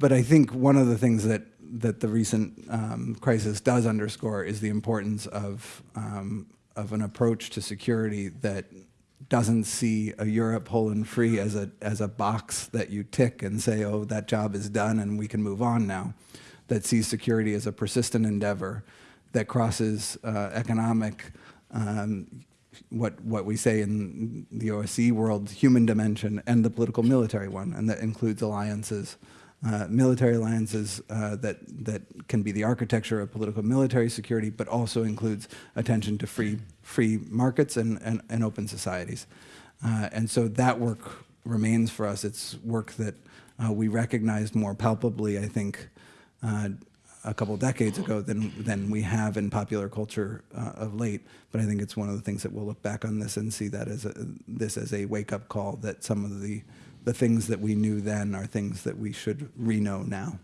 but I think one of the things that that the recent um, crisis does underscore is the importance of um, of an approach to security that doesn't see a Europe whole and free as a as a box that you tick and say, oh, that job is done and we can move on now. That sees security as a persistent endeavor that crosses uh, economic, um, what what we say in the OSCE world, human dimension, and the political military one, and that includes alliances uh, military alliances uh, that, that can be the architecture of political military security, but also includes attention to free, free markets and, and, and open societies. Uh, and so that work remains for us. It's work that uh, we recognized more palpably, I think, uh, a couple decades ago than, than we have in popular culture of late. But I think it's one of the things that we'll look back on this and see that as a, this as a wake-up call that some of the the things that we knew then are things that we should re-know now.